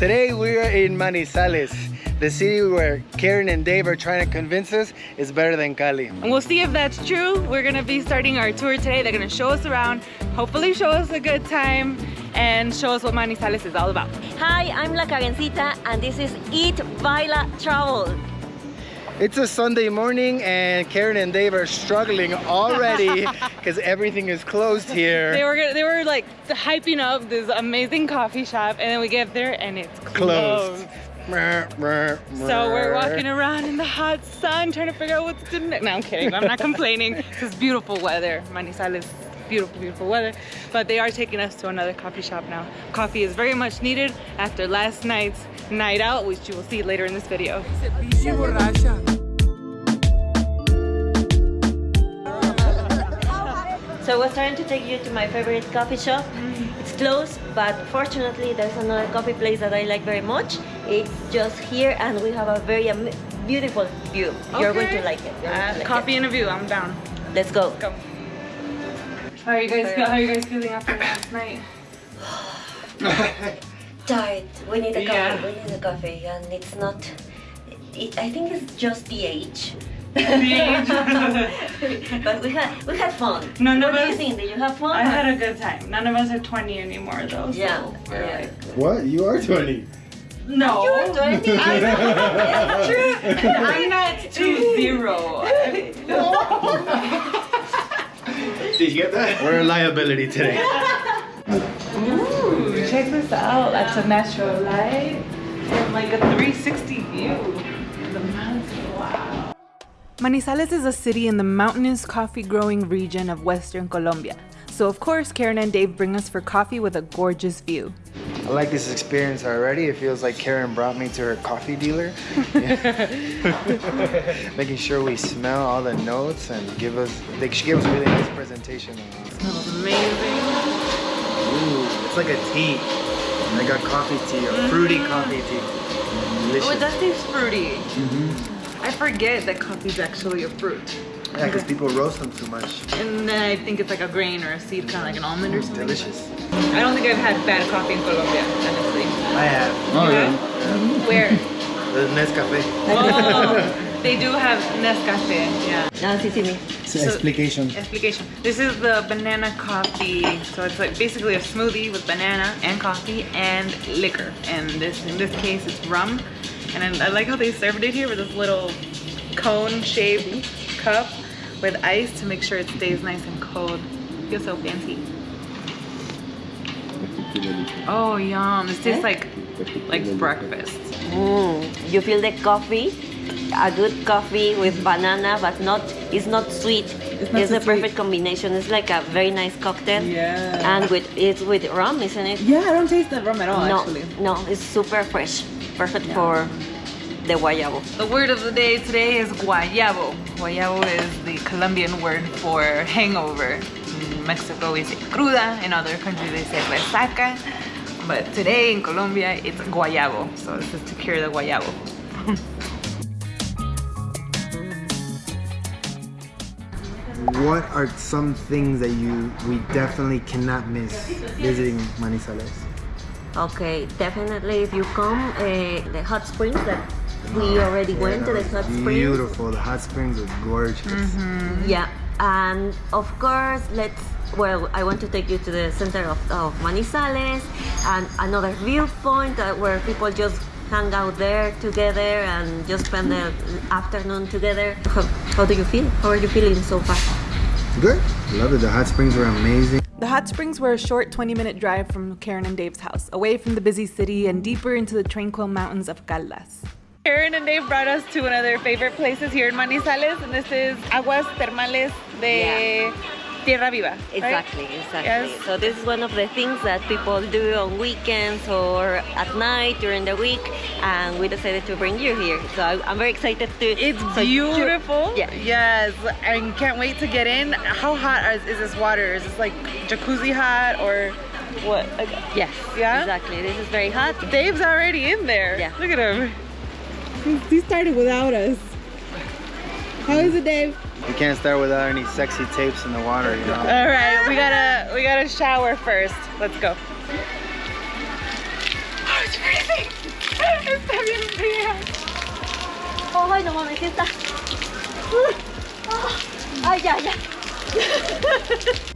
Today we are in Manizales, the city where Karen and Dave are trying to convince us is better than Cali. And we'll see if that's true. We're gonna be starting our tour today. They're gonna show us around, hopefully show us a good time, and show us what Manizales is all about. Hi, I'm La Karencita and this is Eat Baila Travel. It's a Sunday morning and Karen and Dave are struggling already because everything is closed here. They were gonna- they were like hyping up this amazing coffee shop, and then we get there and it's Closed. closed. So we're walking around in the hot sun trying to figure out what's good. No, I'm kidding. I'm not complaining. It's is beautiful weather. Manizales, beautiful, beautiful weather. But they are taking us to another coffee shop now. Coffee is very much needed after last night's night out, which you will see later in this video. So we're starting to take you to my favorite coffee shop. It's closed, but fortunately there's another coffee place that I like very much. It's just here and we have a very am- beautiful view. You're going to like it. You're to Uh, like coffee and a view. I'm down. Let's go. Go. How are you guys? Feel, how are you guys feeling after last night? Tired. We need a coffee. Yeah. We need a coffee, and it's not. It, I think it's just the age. Age. but we had we had fun. None what of do you think? Did you have fun? I had a good time. None of us are 20 anymore though. Yeah, we're yeah. like, What? You are 20. no. You were 20. It's true. I'm not two zero. Did you get that? We're a liability today. Ooh, check this out. That's a natural light and like a 360 view. The mountain. Wow. Manizales is a city in the mountainous coffee growing region of western Colombia. So of course, Karen and Dave bring us for coffee with a gorgeous view. I like this experience already. It feels like Karen brought me to her coffee dealer. Making sure we smell all the notes and give us, like she gave us a really nice presentation. Smells amazing. Ooh, it's like a tea. I got coffee tea or mm-hmm. fruity coffee tea. Delicious. Oh, it does taste fruity. I forget that coffee is actually a fruit. Yeah, because people roast them too much. And then I think it's like a grain or a seed, kind of like an almond or something. Delicious. I don't think I've had bad coffee in Colombia, honestly. I have. Oh, Yeah? yeah. Where? The Nescafe. Oh, they do have Nescafe, yeah. No, sí, sí, me. So, explication. Explication. This is the banana coffee. So it's like basically a smoothie with banana and coffee and liquor. And this, in this case, it's rum. And I, I like how they served it here with this little cone-shaped cup with ice to make sure it stays nice and cold. Feels so fancy. Oh, yum! This tastes like like breakfast. Mm, you feel the coffee, a good coffee with banana, but not it's not sweet. It's, not the too perfect combination. It's like a very nice cocktail. Yeah. And with it's with rum, isn't it? Yeah, I don't taste the rum at all, no, actually. no, it's super fresh. Perfect for the guayabo. The word of the day today is guayabo. Guayabo is the Colombian word for hangover. In Mexico we say cruda, in other countries they say resaca. But today in Colombia it's guayabo. So this is to cure the guayabo. What are some things that you we definitely cannot miss visiting Manizales? Okay, definitely if you come, uh, the hot springs that we already went to the hot springs. Beautiful. The hot springs are gorgeous. Yeah, and of course, let's. Well, I want to take you to the center of, of Manizales and another viewpoint uh, where people just hang out there together and just spend the afternoon together. How, how do you feel? How are you feeling so far? Good. Love it. The hot springs were amazing. The hot springs were a short 20 minute drive from Karen and Dave's house, away from the busy city and deeper into the tranquil mountains of Caldas. Karen and Dave brought us to one of their favorite places here in Manizales, and this is Aguas Termales de Tierra Viva. right? Exactly, exactly. Yes. So this is one of the things that people do on weekends or at night during the week, and we decided to bring you here. So I- I'm very excited to. It's so beautiful. Yeah. Yes, I can't wait to get in. How hot is, is this water? Is this like jacuzzi hot or what? Yes. Yeah? Exactly. This is very hot. Dave's already in there. Yeah. Look at him. He started without us. How is it, Dave? You can't start without any sexy tapes in the water, you know. All right, we gotta we gotta shower first. Let's go. Oh, it's freezing. Está bien fría. Ay, no mames, sí está. Ah, ay, ya, ya.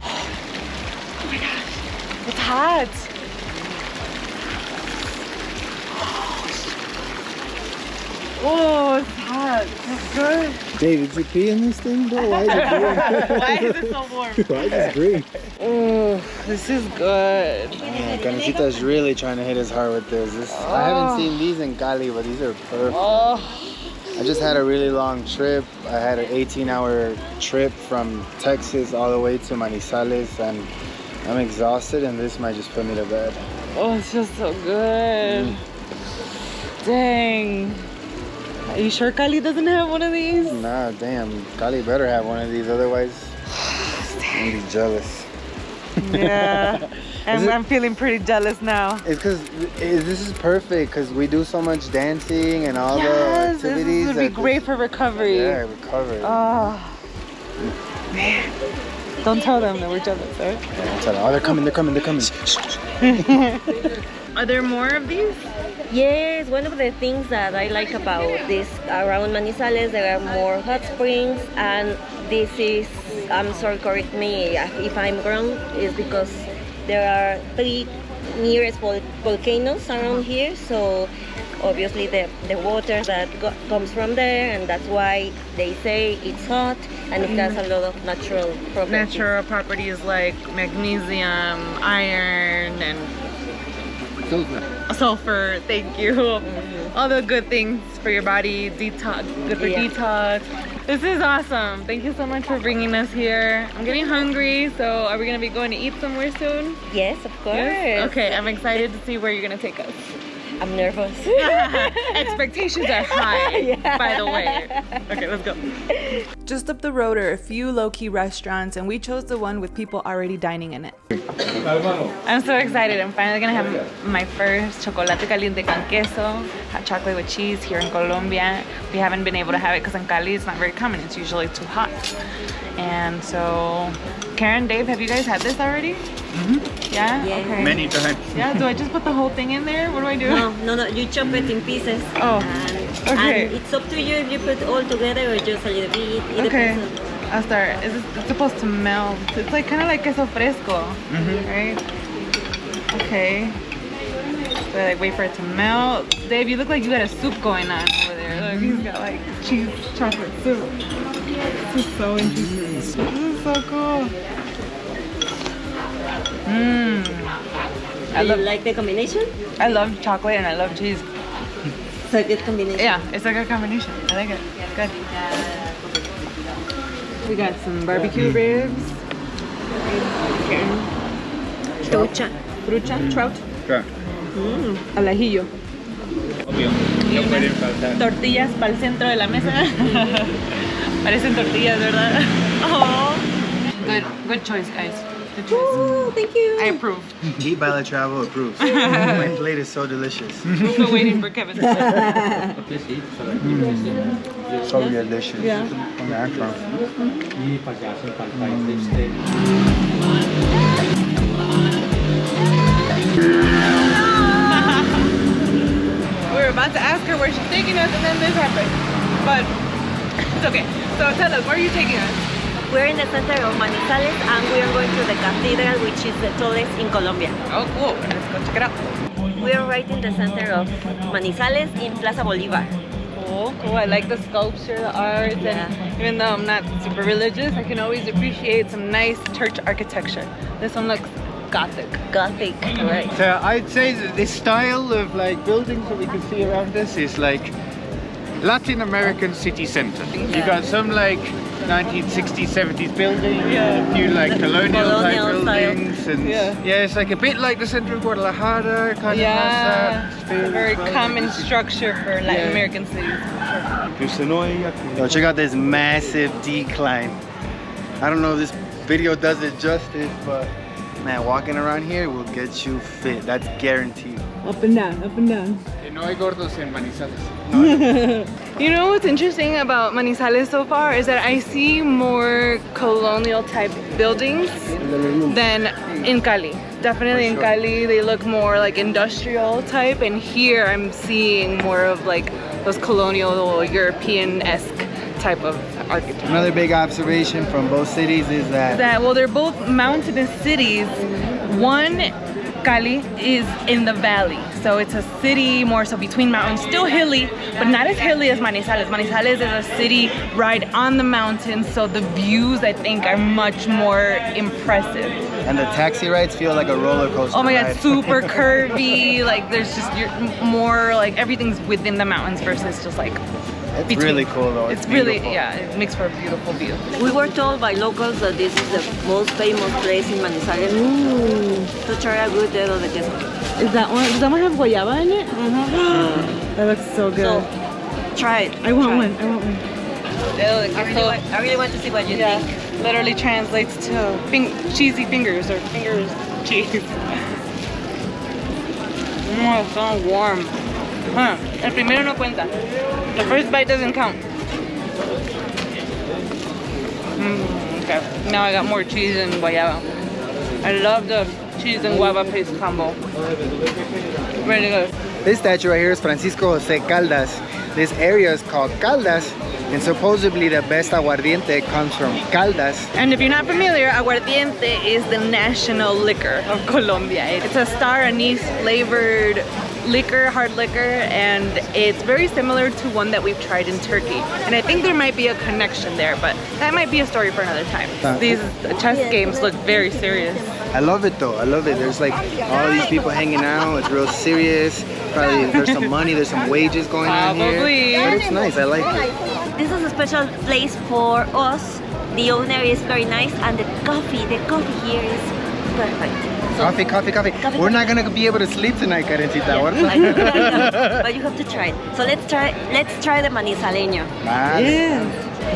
Oh it's hot. Oh, it's hot. It's good. Dave, did you pee in this thing, bro? Why is it green? Why is it so warm? Why is it green? Oh, this is good. Yeah, Karencita's really trying to hit his heart with this. this I haven't oh. seen these in Cali, but these are perfect. Oh, I just had a really long trip. I had an 18 hour trip from Texas all the way to Manizales and I'm exhausted and this might just put me to bed. oh, it's just so good. Mm. Dang. Are you sure Cali doesn't have one of these? Nah, damn. Cali better have one of these, otherwise I'm gonna be jealous. Yeah. Is I'm, feeling pretty jealous now. It's because this is perfect because we do so much dancing and all yes, the activities. This would be great this- for recovery. Yeah, recovery. Oh, man. Don't tell them that we're jealous, right? oh, they're coming, they're coming, they're coming. Are there more of these? Yes, one of the things that I like about this around Manizales, there are more hot springs, and this is, I'm sorry, correct me if I'm wrong, is because there are three nearest vol- volcanoes around here, so obviously the, the water that comes from there, and that's why they say it's hot, and it has a mm-hmm. lot of natural properties. Natural properties like magnesium, iron, and sulfur. Thank you. Mm-hmm. All the good things for your body. Detox, good for Yeah. detox. This is awesome. Thank you so much for bringing us here. I'm getting hungry, so are we gonna be going to eat somewhere soon? Yes, of course. Yes? Okay, I'm excited to see where you're gonna take us. I'm nervous. Expectations are high, Yeah. by the way. Okay, let's go. Just up the road are a few low-key restaurants, and we chose the one with people already dining in it. I'm so excited. I'm finally gonna have my first chocolate caliente con queso, hot chocolate with cheese here in Colombia. We haven't been able to have it because in Cali it's not very common. It's usually too hot. And so, Karen, Dave, have you guys had this already? Mm-hmm. Yeah? Yeah. Okay. Many times. Yeah, do I just put the whole thing in there? What do I do? No, no, no. You chop it in pieces. Oh, And, okay. and it's up to you if you put all together or just a little bit. It Okay, depends on- I'll start. Is this, it's supposed to melt. It's like kind of like queso fresco, mm-hmm. right? Okay. So I like wait for it to melt. Dave, you look like you got a soup going on over there. Look, he's mm-hmm. got like cheese chocolate soup. This is so interesting. This is so cool. Mmm. I Do love you like the combination? I love chocolate and I love cheese. It's a good combination. Yeah, it's a good combination. I like it. Good. We got some barbecue ribs. Trucha. Trucha, trout, Claro. al ajillo. Obvio. Y unas tortillas para el centro de la mesa. Parecen tortillas, ¿verdad? Oh. Good, good choice, guys. Good. Oh, thank you. I approve. Eat Baila Travel approves. My plate is so delicious. Still waiting for Kevin. Mm. So delicious. Yeah. Natural. E pagassem We were about to ask her where she's taking us, and then this happened. But it's okay. So tell us, where are you taking us? We're in the center of Manizales and we are going to the cathedral, which is the tallest in Colombia. Oh, cool. Let's go check it out. We are right in the center of Manizales in Plaza Bolivar. Cool, oh, cool. I like the sculpture, the art, Yeah. and even though I'm not super religious, I can always appreciate some nice church architecture. This one looks gothic. Gothic, right? So I'd say that this style of like buildings that we can see around us is like Latin American city center. You've got some like 1960s, 70s buildings, Yeah. a few like colonial, Colonial type style. buildings, and Yeah. yeah. it's like a bit like the center of Guadalajara, kind Yeah, of has that a very well. common structure for Latin Yeah. American cities. Yo, check out this massive decline. I don't know if this video does it justice, but man, walking around here will get you fit. That's guaranteed. Up and down, up and down. Que no hay gordos en Manizales. You know what's interesting about Manizales so far is that I see more colonial type buildings than in Cali. definitely in Cali they look more like industrial type, and here I'm seeing more of like those colonial European-esque type of architecture. Another big observation from both cities is that that well they're both mountainous cities one cali is in the valley so it's a city more so between mountains still hilly but not as hilly as manizales manizales is a city right on the mountains so the views i think are much more impressive and the taxi rides feel like a roller coaster. oh my god ride. super curvy like there's just you're more like everything's within the mountains versus just like It's between- really cool though. it's, really yeah it makes for a beautiful view We were told by locals that this is the most famous place in Manizales mm, to try a good dedo de queso. is that one does that one have guayaba in it that looks so good So, try it. I want try one. it. I want one. I really, want, I really want to see what you Yeah, think. literally translates to fing cheesy fingers or fingers cheese. Oh, it's so warm. Huh. El primero no cuenta. The first bite doesn't count. Mm, okay. Now I got more cheese and guayaba. I love the cheese and guava paste combo. Really good. This statue right here is Francisco Jose Caldas. This area is called Caldas, and supposedly the best aguardiente comes from Caldas. And if you're not familiar, aguardiente is the national liquor of Colombia. It's a star anise flavored liquor, hard liquor, and it's very similar to one that we've tried in Turkey. And I think there might be a connection there, but that might be a story for another time. Uh. These chess games look very serious. I love it though. I love it. There's like all these people hanging out. It's real serious. Probably there's some money. There's some wages going on Probably. here. But it's nice. I like it. This is a special place for us. The owner is very nice and the coffee, the coffee here is perfect. Coffee, coffee, coffee. Coffee, We're not gonna be able to sleep tonight, Karencita. I What? know, I know, but you have to try it. So let's try let's try the manizaleño. Vale.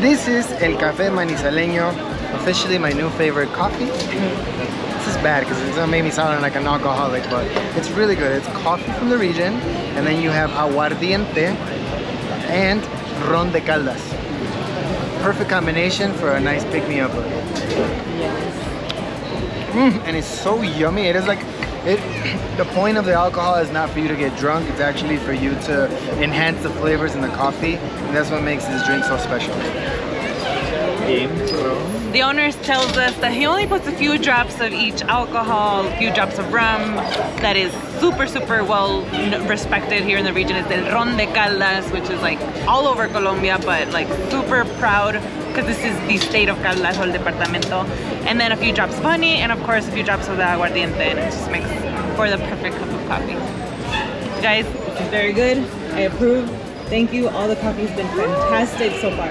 This is El Café Manizaleño, officially my new favorite coffee. This is bad because it's gonna make me sound like an alcoholic, but it's really good. It's coffee from the region, and then you have aguardiente and ron de caldas. Perfect combination for a nice pick-me-up. Mm, and it's so yummy. It is like it. The point of the alcohol is not for you to get drunk. It's actually for you to enhance the flavors in the coffee, and that's what makes this drink so special. The owner tells us that he only puts a few drops of each alcohol, a few drops of rum. That is super, super well respected here in the region. It's El Ron de Caldas, which is like all over Colombia, but like super proud because this is the state of Caldas or el departamento. And then a few drops of honey, and of course a few drops of the aguardiente, and it just makes for the perfect cup of coffee. Guys, this is very good. I approve. Thank you. All the coffee's been fantastic so far.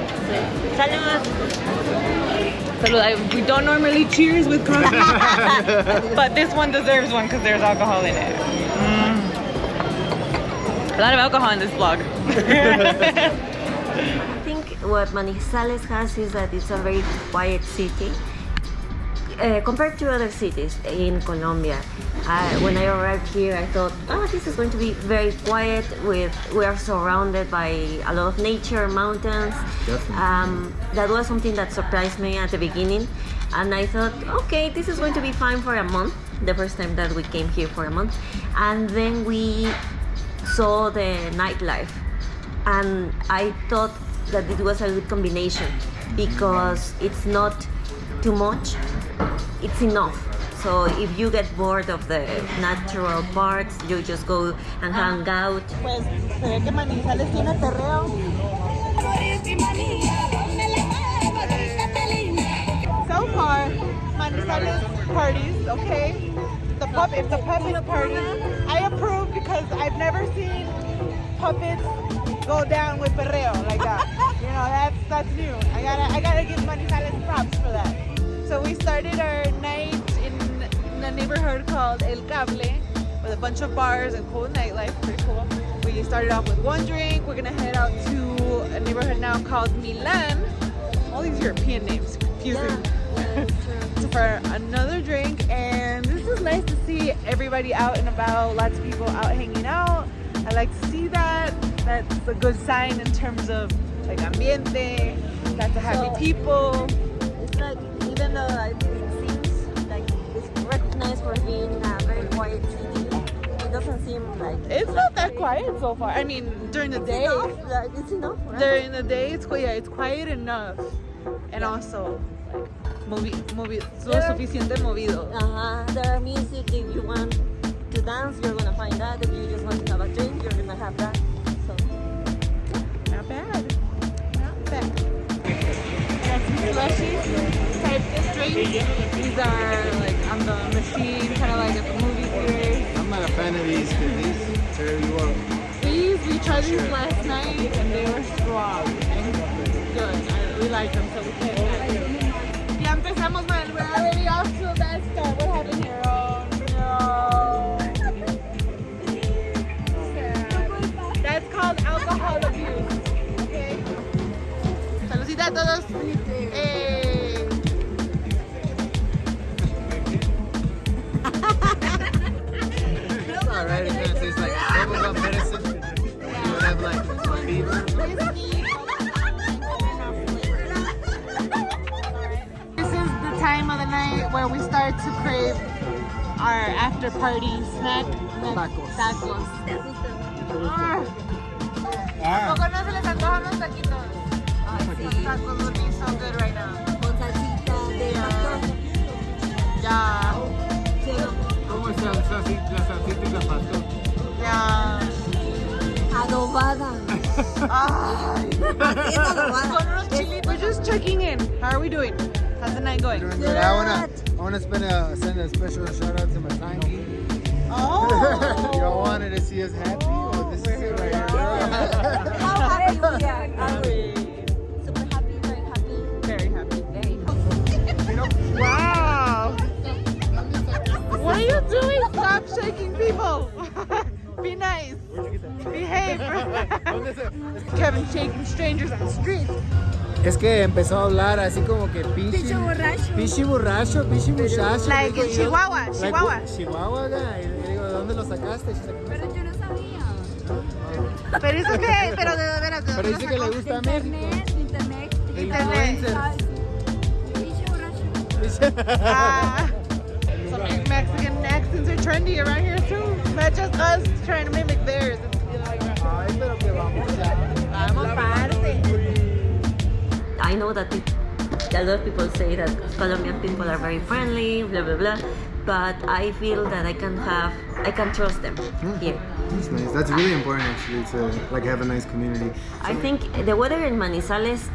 Salud! We don't normally cheers with coffee, but this one deserves one because there's alcohol in it. Mm. A lot of alcohol in this vlog. I what Manizales has is that it's a very quiet city. Uh, compared to other cities in Colombia, uh, when I arrived here, I thought, oh, this is going to be very quiet. With we are surrounded by a lot of nature, mountains. Um, that was something that surprised me at the beginning, and I thought, okay, this is going to be fine for a month. The first time that we came here for a month, and then we saw the nightlife and I thought that it was a good combination because it's not too much, it's enough. So if you get bored of the natural parts, you just go and hang out. So far, Manizales parties, okay? The pup, if the puppets party, I approve because I've never seen puppets go down with perreo like that. You know, that's that's new. I gotta I gotta give Manizales props for that. So we started our night in, in a neighborhood called El Cable with a bunch of bars and cool nightlife. Pretty cool. We started off with one drink. We're gonna head out to a neighborhood now called Milan. All these European names confusing. so for another drink, and this is nice to see everybody out and about. Lots of people out hanging out. I like to see that. That's a good sign in terms of like ambiente. Lots of happy So- people. It's like even though like, it seems like it's recognized for being a very quiet city. It doesn't seem like It's not that quiet so far. I mean, during the day. enough. Like, it's enough. Right? During the day, it's quiet. It's quiet enough, and also like movi, movi, lo There- suficiente movido. Uh-huh. There are music if you want to dance, you're gonna find that. If you just want to have a drink, you're gonna have that. Bad. Not bad. Some slushies type drinks. These are like on the machine, kind of like at the movie theater. I'm not a fan of these because these tear you up. These we tried these last night and they were strong and good. I, we like them, so we back. Ya empezamos. We're have like fever. This is the time of the night where we start to crave our after party snack. Tacos. Tacos. Ah. ¿Poco no se les antojan los taquitos? Tacos would so good right now. con salsita de pastor. Yeah. ¿Cómo está la salsita, de pastor? Yeah. Adobada. Ah. Adobada. Con unos chilitos. We're just checking in. How are we doing? How's the night going? But I wanna, I wanna spend a, send a special shout out to my tanky. Oh. Y'all wanted to see us happy? Well, this is it right here. How happy we are. Are we? Shaking people. Be nice. Behave. Kevin shaking strangers on the street. Es que empezó a hablar así como que pichi. Pichi borracho. Pichi borracho, pichi muchacho. Like digo in yo. Chihuahua, Like, Chihuahua. Chihuahua, acá. Y le digo, ¿de dónde lo sacaste? Pero yo no sabía. Pero eso que, pero de veras, de Pero dice que le gusta México. internet. De Internet. influencer. Ah. Some Mexican accents are trendy around here too. Not just us trying to mimic theirs. Ay, pero que vamos ya. Vamos, parte. I know that a lot of people say that Colombian people are very friendly, blah blah blah, but I feel that I can have, I can trust them hmm. here. That's nice. That's really important actually to like have a nice community. I think the weather in Manizales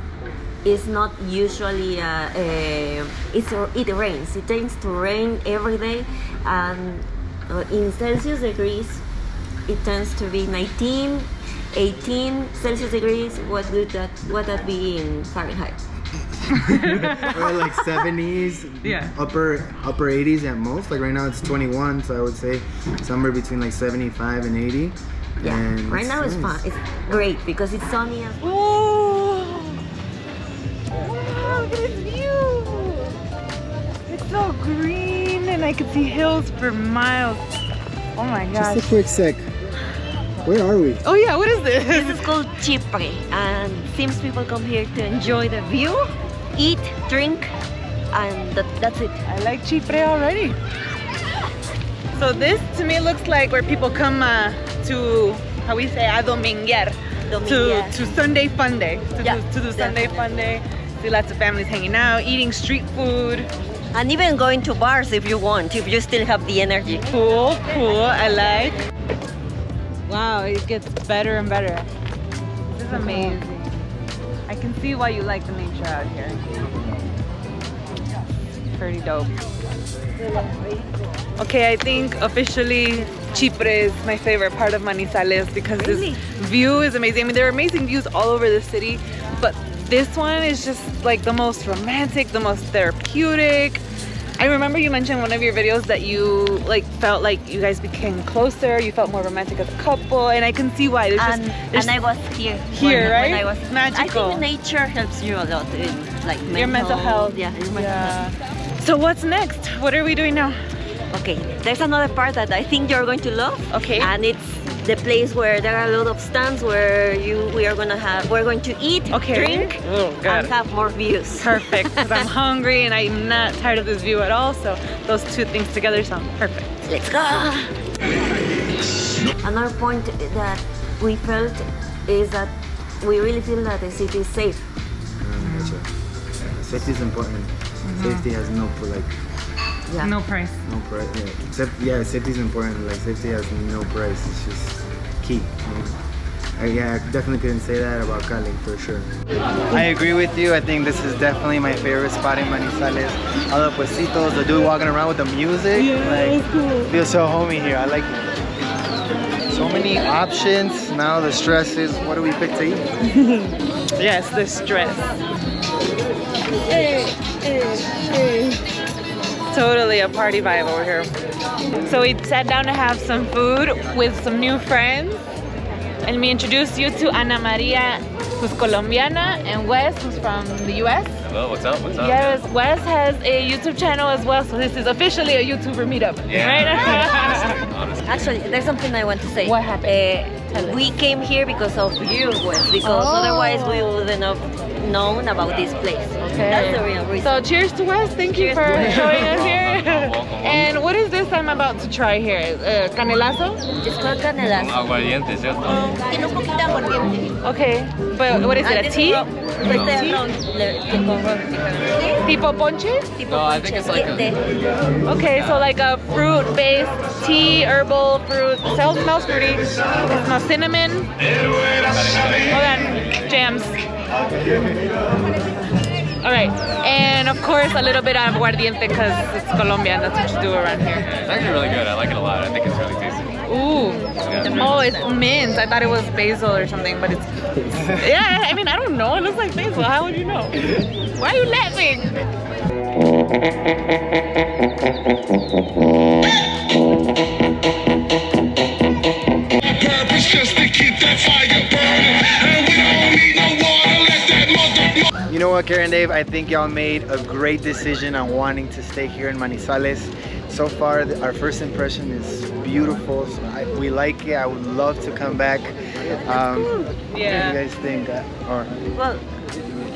is not usually uh, uh, it's it rains. It tends to rain every day, and uh, in Celsius degrees, it tends to be 19, 18 Celsius degrees. What would that what that be in Fahrenheit? or like 70s, Yeah. upper upper 80s at most. Like right now it's 21, so I would say somewhere between like 75 and 80. Yeah, And right now it's fun. nice. It's great because it's sunny. And Oh! This view! It's so green and I can see hills for miles. Oh my gosh. Just a quick sec. Where are we? Oh yeah, what is this this? is called Chipre, and seems people come here to enjoy the view, eat, drink, and that, that's it. I like Chipre already. So this to me looks like where people come uh, to, how we say, a dominguear. To, to Sunday fun day. To, Yeah, do, to do Sunday definitely. fun day. See lots of families hanging out, eating street food. And even going to bars if you want, if you still have the energy. Cool, cool, I like. Wow, it gets better and better. This is amazing. I can see why you like the nature out here. Pretty dope. Okay, I think officially Chipre is my favorite part of Manizales because Really? this view is amazing. I mean, there are amazing views all over the city, but this one is just like the most romantic, the most therapeutic. I remember you mentioned in one of your videos that you like felt like you guys became closer, you felt more romantic as a couple, and I can see why. There's And, just, and I was here. Here, when, right? When I was Magical. I think nature helps you a lot in like mental, your mental health. Yeah, your mental Yeah. health. So what's next? What are we doing now? Okay, there's another part that I think you're going to love. Okay. And it's the place where there are a lot of stands where you we are gonna have we're going to eat, Okay. drink, Oh, and have more views. Perfect, because I'm hungry and I'm not tired of this view at all. So those two things together sound perfect. Let's go! Another point that we felt is that we really feel that the city is safe. Mm, Safety is important. Mm-hmm. Safety has no like Yeah. No price. no price. Yeah. Except yeah, safety is important. Like safety has no price. It's just key. you know. Uh, yeah, I definitely couldn't say that about Cali for sure. I agree with you. I think this is definitely my favorite spot in Manizales. All the puestitos, the dude walking around with the music. Yeah, like, Feels so homey here. I like it. So many options. Now the stress is what do we pick to eat? Yes, the stress. Totally a party vibe over here. So we sat down to have some food with some new friends. And me introduce you to Ana Maria, who's Colombiana, and Wes, who's from the US. Hello, what's up? What's up? Yes, Wes has a YouTube channel as well, so this is officially a YouTuber meetup, right? Honestly. Actually, there's something I want to say. What happened? Uh, we came here because of you, Wes, because Oh. otherwise we wouldn't have known about this place. That's the real reason. So cheers to us. Thank you Cheers for showing us here. Welcome, welcome. and what is this I'm about to try here? Uh, canelazo? it's called canelazo. Aguardiente, ¿cierto? Tiene un poquito de aguardiente. Okay, but what is it? A tea? ron- Este ron, le- que con ron. Tipo ponche? No, I think it's like a- Okay, so like a fruit-based tea, herbal fruit. Smells, smells fruity. It smells cinnamon. Hold on, jams. All right, and of course a little bit of aguardiente because it's Colombian. That's what you do around here. It's actually really good. I like it a lot. I think it's really tasty. Ooh. Yeah. Oh, it's mint. I thought it was basil or something, but it's. Yeah, I mean, I don't know. It looks like basil. How would you know? Why are you laughing? Know what, Karen Dave? I think y'all made a great decision on wanting to stay here in Manizales. So far, the, our first impression is beautiful. So I, we like it. I would love to come back. Um, What do you guys think? Uh, or Well,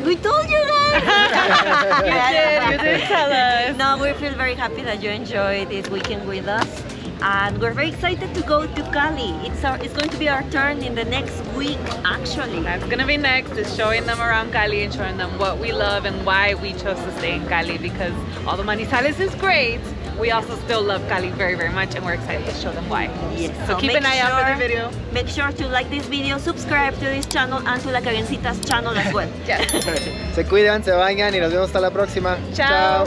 we told you guys. You did. You did tell us. No, we feel very happy that you enjoyed this weekend with us. And we're very excited to go to Cali. It's our, it's going to be our turn in the next week, actually. That's gonna be next is showing them around Cali and showing them what we love and why we chose to stay in Cali because although Manizales is great, we also still love Cali very, very much and we're excited to show them why. Yes, So, keep make an eye out for the sure- video. Make sure to like this video, subscribe to this channel and to La Karencita's channel as well. Yes. se cuidan, se bañan y nos vemos hasta la próxima. Chao.